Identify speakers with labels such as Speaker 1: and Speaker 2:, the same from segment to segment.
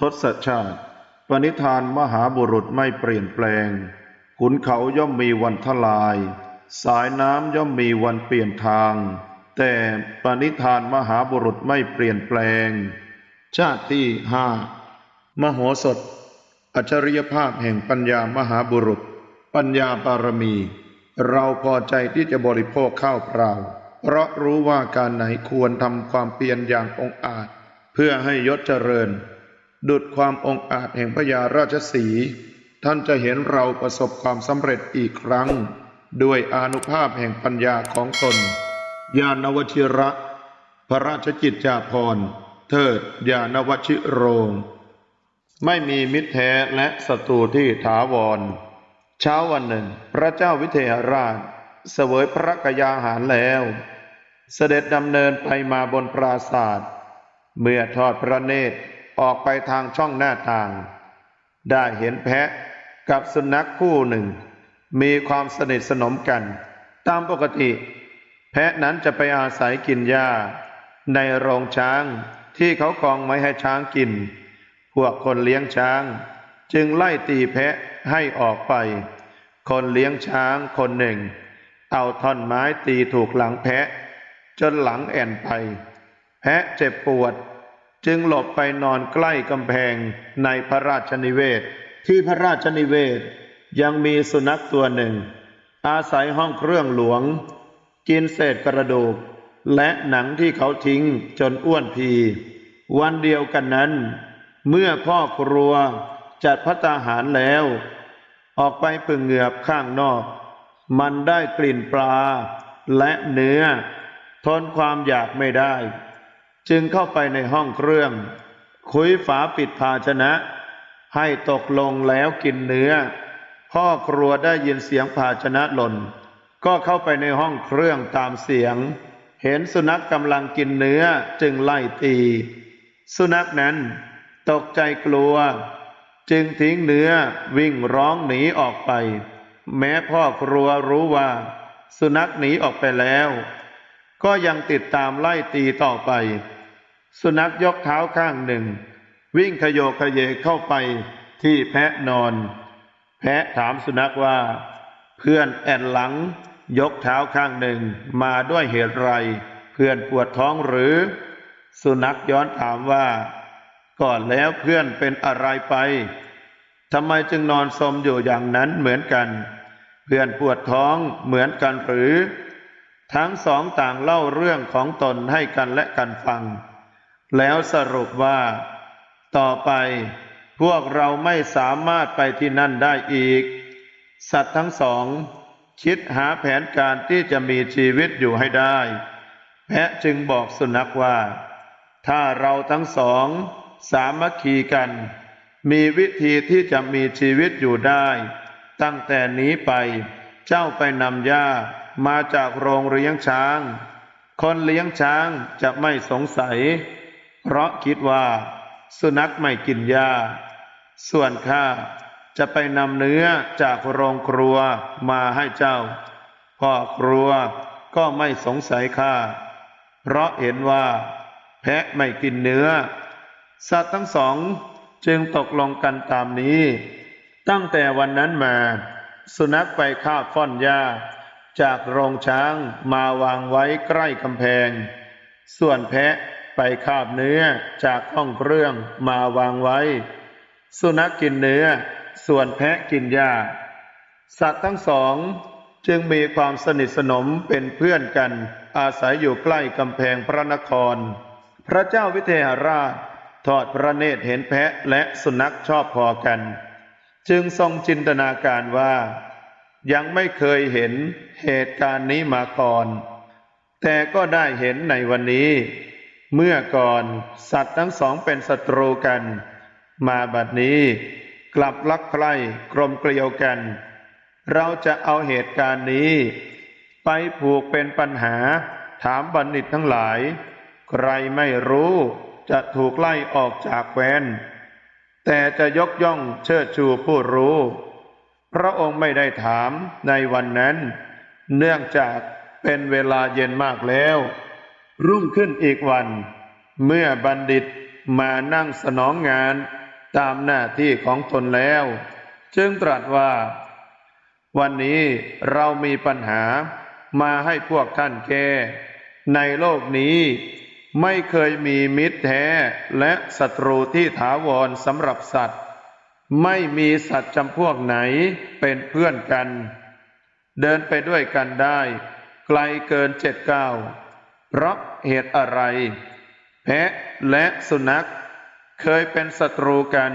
Speaker 1: ทศชาติ ปณิธานมหาบุรุษไม่เปลี่ยนแปลง ขุนเขาย่อมมีวันทลาย สายน้ำย่อมมีวันเปลี่ยนทาง แต่ปณิธานมหาบุรุษไม่เปลี่ยนแปลง ชาติที่ห้ามโหสถ อัจฉริยภาพแห่งปัญญามหาบุรุษ ปัญญาบารมี เราพอใจที่จะบริโภคข้าวเปล่า เพราะรู้ว่าการไหนควรทำความเพียรอย่างองอาจ เพื่อให้ยศเจริญ ดุดความองอาจแห่งพญาราชสี ท่านจะเห็นเราประสบความสำเร็จอีกครั้ง ด้วยอนุภาพแห่งปัญญาของตน ญาณวชิระ พระราชกิจจาภรณ์ เทิดญาณวชิโรง ไม่มีมิตรแท้และศัตรูที่ถาวร เช้าวันหนึ่ง พระเจ้าวิเทหราช เสวยพระกยาหารแล้ว เสด็จดำเนินไปมาบนปราศาสตร์เมื่อทอดพระเนตร ออกไปทางช่องหน้าต่าง ได้เห็นแพะกับสุนัขคู่หนึ่ง มีความสนิทสนมกัน ตามปกติ แพะนั้นจะไปอาศัยกินหญ้า ในโรงช้างที่เขากองไว้ให้ช้างกิน พวกคนเลี้ยงช้าง จึงไล่ตีแพะให้ออกไป คนเลี้ยงช้างคนหนึ่ง เอาท่อนไม้ตีถูกหลังแพะ จนหลังแอนไป แพะเจ็บปวด จึงหลบไปนอนใกล้กำแพงในพระราชนิเวศ ที่พระราชนิเวศยังมีสุนัขตัวหนึ่ง อาศัยห้องเครื่องหลวง กินเศษกระดูก และหนังที่เขาทิ้งจนอ้วนพี วันเดียวกันนั้น เมื่อพ่อครัวจัดพัตตาหารแล้ว ออกไปปึงเหงือบข้างนอก มันได้กลิ่นปลาและเนื้อ ทนความอยากไม่ได้ จึงเข้าไปในห้องเครื่อง คุยฝาปิดภาชนะ ให้ตกลงแล้วกินเนื้อ พ่อครัวได้ยินเสียงภาชนะหล่น ก็เข้าไปในห้องเครื่องตามเสียง เห็นสุนัขกกำลังกินเนื้อจึงไล่ตี สุนัขนั้นตกใจกลัว จึงทิ้งเนื้อวิ่งร้องหนีออกไป แม้พ่อครัวรู้ว่า สุนัขหนีออกไปแล้ว ก็ยังติดตามไล่ตีต่อไป สุนัขยกเท้าข้างหนึ่ง วิ่งขยโยขยเยเข้าไปที่แพะนอน แพะถามสุนัขว่า เพื่อนแอนหลัง ยกเท้าข้างหนึ่งมาด้วยเหตุไร เพื่อนปวดท้องหรือ สุนัขย้อนถามว่า ก่อนแล้วเพื่อนเป็นอะไรไปทำไมจึงนอนสมอยู่อย่างนั้นเหมือนกัน เพื่อนปวดท้องเหมือนกันหรือ ทั้งสองต่างเล่าเรื่องของตนให้กันและกันฟัง แล้วสรุปว่า ต่อไปพวกเราไม่สามารถไปที่นั่นได้อีก สัตว์ทั้งสอง คิดหาแผนการที่จะมีชีวิตอยู่ให้ได้ แพะจึงบอกสุนัขว่า ถ้าเราทั้งสอง สามัคคีกัน มีวิธีที่จะมีชีวิตอยู่ได้ ตั้งแต่นี้ไป เจ้าไปนำหญ้ามาจากโรงเลี้ยงช้าง คนเลี้ยงช้างจะไม่สงสัย เพราะคิดว่า สุนัขไม่กินหญ้า ส่วนข้าจะไปนำเนื้อจากโรงครัวมาให้เจ้า พ่อครัวก็ไม่สงสัยข้า เพราะเห็นว่า แพะไม่กินเนื้อ สัตว์ทั้งสองจึงตกลงกันตามนี้ ตั้งแต่วันนั้นมา สุนัขไปคาบฟ่อนหญ้า จากโรงช้างมาวางไว้ใกล้กำแพง ส่วนแพะ ไปคาบเนื้อจากห้องเครื่องมาวางไว้ สุนัขกินเนื้อ ส่วนแพะกินหญ้า สัตว์ทั้งสองจึงมีความสนิทสนมเป็นเพื่อนกัน อาศัยอยู่ใกล้กำแพงพระนคร พระเจ้าวิเทหราชทอดพระเนตรเห็นแพะและสุนัขชอบพอกัน จึงทรงจินตนาการว่า ยังไม่เคยเห็นเหตุการณ์นี้มาก่อน แต่ก็ได้เห็นในวันนี้ เมื่อก่อนสัตว์ทั้งสองเป็นศัตรูกัน มาบัดนี้กลับรักใคร่กลมเกลียวกัน เราจะเอาเหตุการณ์นี้ ไปผูกเป็นปัญหาถามบัณฑิตทั้งหลาย ใครไม่รู้จะถูกไล่ออกจากแคว้น แต่จะยกย่องเชิดชูผู้รู้ พระองค์ไม่ได้ถามในวันนั้น เนื่องจากเป็นเวลาเย็นมากแล้ว รุ่งขึ้นอีกวัน เมื่อบัณฑิตมานั่งสนองงานตามหน้าที่ของตนแล้ว จึงตรัสว่า วันนี้เรามีปัญหามาให้พวกท่านแก้ในโลกนี้ไม่เคยมีมิตรแท้และศัตรูที่ถาวรสำหรับสัตว์ ไม่มีสัตว์จำพวกไหนเป็นเพื่อนกัน เดินไปด้วยกันได้ ไกลเกินเจ็ดเก้า เพราะเหตุอะไร แพะและสุนัข เคยเป็นศัตรูกัน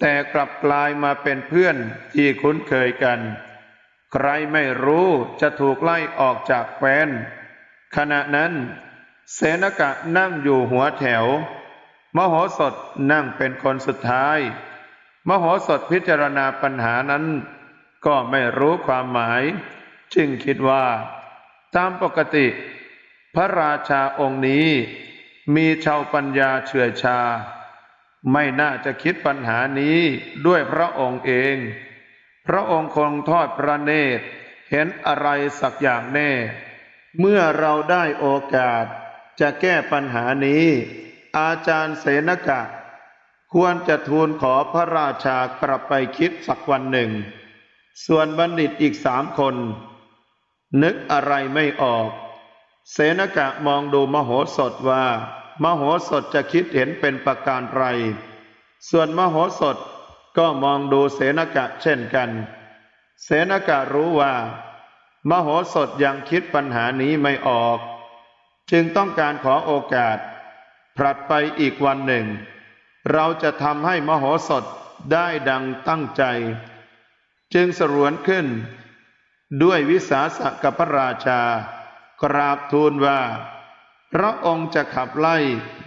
Speaker 1: แต่กลับกลายมาเป็นเพื่อนที่คุ้นเคยกัน ใครไม่รู้จะถูกไล่ออกจากแคว้น ขณะนั้น เสนกะนั่งอยู่หัวแถว มโหสถนั่งเป็นคนสุดท้าย มโหสถพิจารณาปัญหานั้น ก็ไม่รู้ความหมาย จึงคิดว่า ตามปกติ พระราชาองค์นี้มีชาวปัญญาเฉื่อยชา ไม่น่าจะคิดปัญหานี้ด้วยพระองค์เอง พระองค์คงทอดพระเนตรเห็นอะไรสักอย่างแน่ เมื่อเราได้โอกาสจะแก้ปัญหานี้ อาจารย์เสนกะ ควรจะทูลขอพระราชากลับไปคิดสักวันหนึ่ง ส่วนบัณฑิตอีกสามคน นึกอะไรไม่ออก เสนกะมองดูมโหสถว่า มโหสถจะคิดเห็นเป็นประการไร ส่วนมโหสถก็มองดูเสนกะเช่นกัน เสนกะรู้ว่า มโหสถยังคิดปัญหานี้ไม่ออก จึงต้องการขอโอกาสผลัดไปอีกวันหนึ่ง เราจะทำให้มโหสถได้ดังตั้งใจ จึงสรวนขึ้น ด้วยวิสาสะกับพระราชา กราบทูลว่า พระองค์จะขับไล่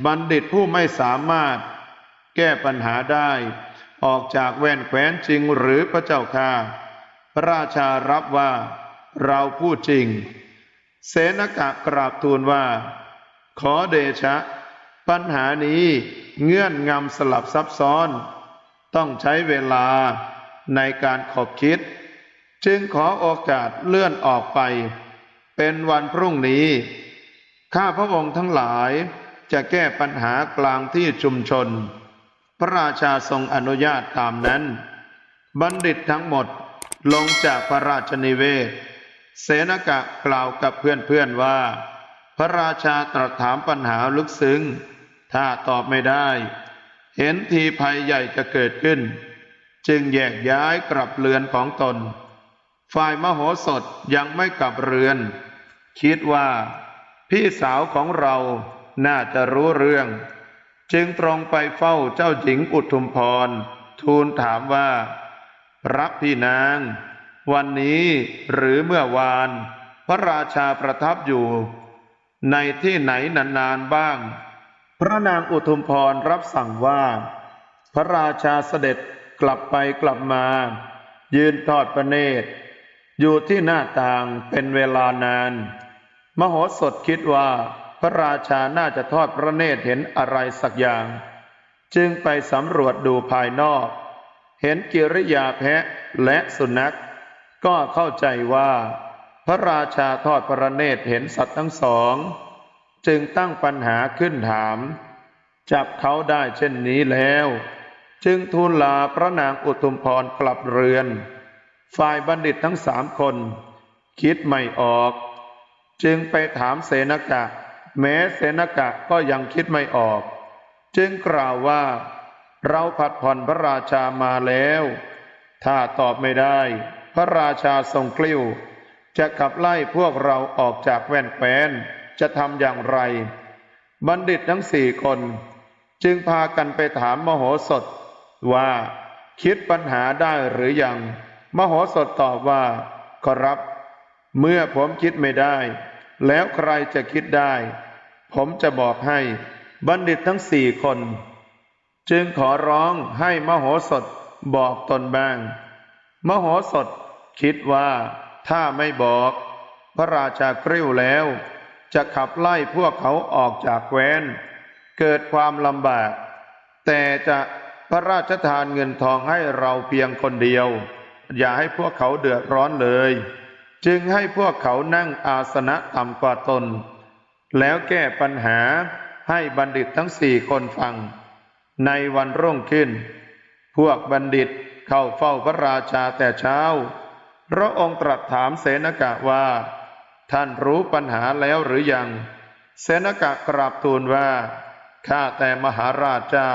Speaker 1: บัณฑิตผู้ไม่สามารถ แก้ปัญหาได้ ออกจากแว่นแขวนจริงหรือพระเจ้าค่าพระราชารับว่า เราพูดจริง เสนกะกราบทูลว่า ขอเดชะ ปัญหานี้เงื่อนงำสลับซับซ้อน ต้องใช้เวลาในการขบคิด จึงขอโอกาสเลื่อนออกไป เป็นวันพรุ่งนี้ ข้าพระองค์ทั้งหลายจะแก้ปัญหากลางที่ชุมชน พระราชาทรงอนุญาตตามนั้น บัณฑิตทั้งหมดลงจากพระราชนิเวศ เสนกะกล่าวกับเพื่อนๆว่า พระราชาตรัสถามปัญหาลึกซึ้ง ถ้าตอบไม่ได้ เห็นทีภัยใหญ่จะเกิดขึ้น จึงแยกย้ายกลับเรือนของตน ฝ่ายมโหสถยังไม่กลับเรือน คิดว่า พี่สาวของเราน่าจะรู้เรื่อง จึงตรงไปเฝ้าเจ้าหญิงอุทุมพร ทูลถามว่า รับพี่นาง วันนี้หรือเมื่อวาน พระราชาประทับอยู่ ในที่ไหนนานๆบ้าง พระนางอุทุมพรรับสั่งว่า พระราชาเสด็จกลับไปกลับมา ยืนทอดพระเนตร อยู่ที่หน้าต่างเป็นเวลานาน มโหสถคิดว่าพระราชาน่าจะทอดพระเนตรเห็นอะไรสักอย่าง จึงไปสำรวจดูภายนอก เห็นกิริยาแพะและสุนัข ก็เข้าใจว่า พระราชาทอดพระเนตรเห็นสัตว์ทั้งสอง จึงตั้งปัญหาขึ้นถาม จับเขาได้เช่นนี้แล้ว จึงทูลลาพระนางอุทุมพรกลับเรือน ฝ่ายบัณฑิตทั้งสามคน คิดไม่ออก จึงไปถามเสนกะ แม้เสนกะก็ยังคิดไม่ออก จึงกล่าวว่า เราผัดผ่อนพระราชามาแล้ว ถ้าตอบไม่ได้ พระราชาทรงกลิ้ว จะขับไล่พวกเราออกจากแว่นแคว้นจะทำอย่างไร บัณฑิตทั้งสี่คน จึงพากันไปถามมโหสถว่า คิดปัญหาได้หรือยัง มโหสถตอบว่า ขอรับ เมื่อผมคิดไม่ได้ แล้วใครจะคิดได้ ผมจะบอกให้บัณฑิตทั้งสี่คน จึงขอร้องให้มโหสถบอกตนบ้าง มโหสถคิดว่าถ้าไม่บอก พระราชากริ้วแล้ว จะขับไล่พวกเขาออกจากแคว้น เกิดความลำบาก แต่จะพระราชทานเงินทองให้เราเพียงคนเดียว อย่าให้พวกเขาเดือดร้อนเลย จึงให้พวกเขานั่งอาสนะต่ำกว่าตน แล้วแก้ปัญหาให้บัณฑิตทั้งสี่คนฟัง ในวันรุ่งขึ้น พวกบัณฑิตเข้าเฝ้าพระราชาแต่เช้า พระองค์ตรัสถามเสนกะว่า ท่านรู้ปัญหาแล้วหรือยัง เสนกะกราบทูลว่า ข้าแต่มหาราชเจ้า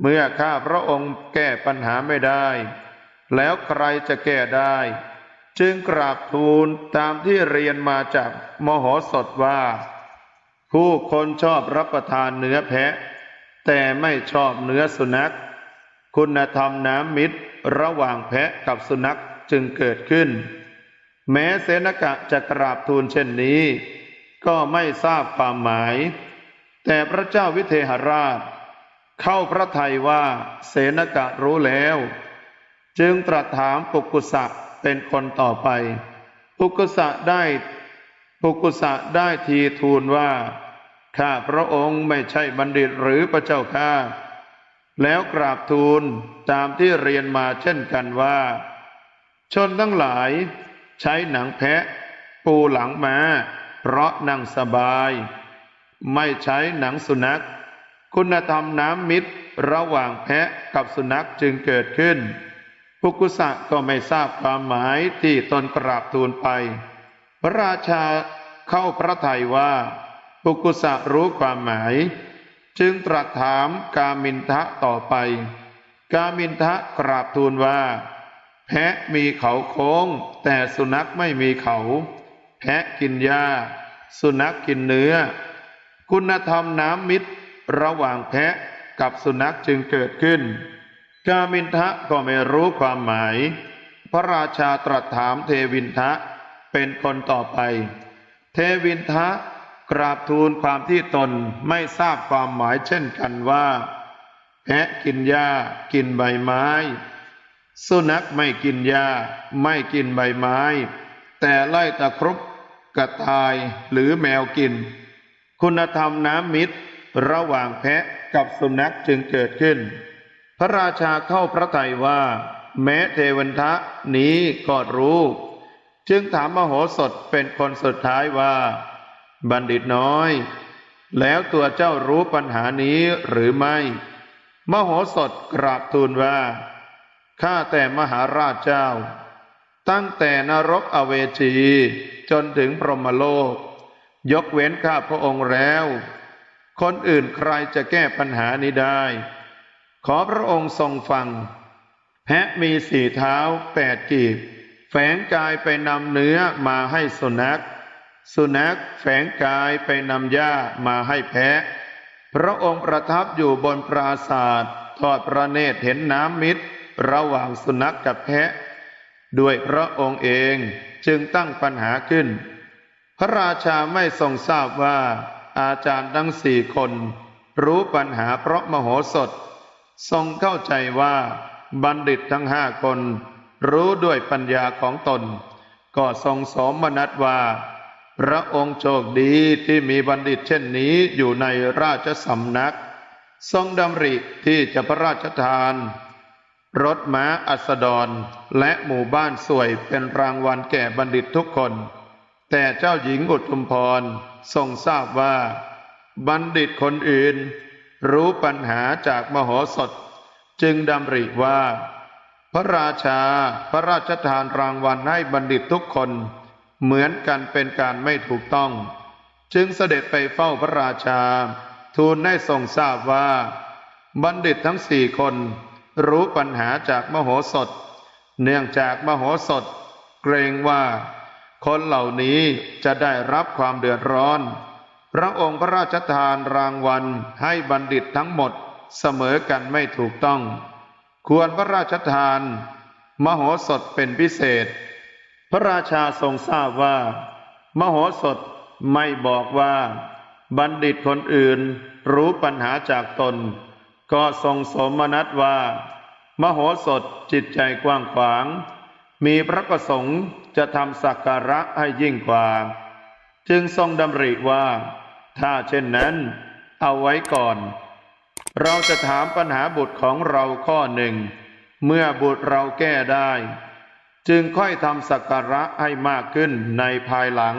Speaker 1: เมื่อข้าพระองค์แก้ปัญหาไม่ได้ แล้วใครจะแก้ได้ จึงกราบทูลตามที่เรียนมาจากมโหสถว่า ผู้คนชอบรับประทานเนื้อแพะ แต่ไม่ชอบเนื้อสุนัข คุณธรรมน้ำมิตรระหว่างแพะกับสุนัขจึงเกิดขึ้น แม้เสนกะจะกราบทูลเช่นนี้ ก็ไม่ทราบความหมาย แต่พระเจ้าวิเทหราช เข้าพระทัยว่าเสนกะรู้แล้ว จึงตรัสถามปุกุสะเป็นคนต่อไป ปุกุสะได้ปุกุสะได้ทีทูลว่า ข้าพระองค์ไม่ใช่บัณฑิตหรือพระเจ้าข้าแล้วกราบทูลตามที่เรียนมาเช่นกันว่า ชนทั้งหลาย ใช้หนังแพะ ปูหลังมาเพราะนั่งสบาย ไม่ใช้หนังสุนัข คุณธรรมน้ำมิตรระหว่างแพะกับสุนัขจึงเกิดขึ้น ปุกุสะก็ไม่ทราบความหมายที่ตนกราบทูลไป พระราชาเข้าพระทัยว่าปุกุสะรู้ความหมาย จึงตรัสถามกามินทะต่อไป กามินทะกราบทูลว่า แพะมีเขาโค้ง แต่สุนัขไม่มีเขา แพะกินหญ้า สุนัขกินเนื้อ คุณธรรมน้ำมิตร ระหว่างแพะกับสุนัขจึงเกิดขึ้น กามินทะก็ไม่รู้ความหมาย พระราชาตรัสถามเทวินทะเป็นคนต่อไป เทวินทะกราบทูลความที่ตนไม่ทราบความหมายเช่นกันว่า แพะกินหญ้ากินใบไม้ สุนัขไม่กินหญ้าไม่กินใบไม้ แต่ไล่ตะครุบกระต่ายหรือแมวกิน คุณธรรมน้ำมิตร ระหว่างแพะกับสุนัขจึงเกิดขึ้น พระราชาเข้าพระทัยว่า แม้เทวันทะนี้ก็รู้ จึงถามมโหสถเป็นคนสุดท้ายว่า บัณฑิตน้อย แล้วตัวเจ้ารู้ปัญหานี้หรือไม่ มโหสถกราบทูลว่า ข้าแต่มหาราชเจ้า ตั้งแต่นรกอเวจีจนถึงพรหมโลก ยกเว้นข้าพระองค์แล้ว คนอื่นใครจะแก้ปัญหานี้ได้ ขอพระองค์ทรงฟัง แพะมีสี่เท้าแปดกีบ แฝงกายไปนำเนื้อมาให้สุนัข สุนัขแฝงกายไปนำหญ้ามาให้แพะ พระองค์ประทับอยู่บนปราศาสตร์ทอดพระเนตรเห็นน้ำมิตร ระหว่างสุนัขกับแพะ ด้วยพระองค์เองจึงตั้งปัญหาขึ้น พระราชาไม่ทรงทราบว่า อาจารย์ทั้งสี่คน รู้ปัญหาเพราะมโหสถ ทรงเข้าใจว่าบัณฑิตทั้งห้าคน รู้ด้วยปัญญาของตน ก็ทรงสมนัตว่า พระองค์โชคดีที่มีบัณฑิตเช่นนี้อยู่ในราชสำนัก ทรงดำริที่จะพระราชทาน รถม้าอัสดรและหมู่บ้านสวยเป็นรางวัลแก่บัณฑิตทุกคน แต่เจ้าหญิงอุทุมพรทรงทราบว่า บัณฑิตคนอื่น รู้ปัญหาจากมโหสถ จึงดำริว่า พระราชาพระราชทานรางวัลให้บัณฑิตทุกคน เหมือนกันเป็นการไม่ถูกต้อง จึงเสด็จไปเฝ้าพระราชา ทูลให้ทรงทราบว่า บัณฑิตทั้งสี่คน รู้ปัญหาจากมโหสถ เนื่องจากมโหสถ เกรงว่า คนเหล่านี้จะได้รับความเดือดร้อน ระองค์พระราชทานรางวัลให้บัณฑิตทั้งหมดเสมอกันไม่ถูกต้อง ควรพระราชทาน มโหสถเป็นพิเศษ พระราชาทรงทราบว่า มโหสถไม่บอกว่า บัณฑิตคนอื่นรู้ปัญหาจากตน ก็ทรงสมนัตว่า มโหสถจิตใจกว้างขวาง มีพระประสงค์จะทำสักการะให้ยิ่งกว่า จึงทรงดำริว่า ถ้าเช่นนั้น เอาไว้ก่อน เราจะถามปัญหาบุตรของเราข้อหนึ่ง เมื่อบุตรเราแก้ได้ จึงค่อยทำสักการะให้มากขึ้นในภายหลัง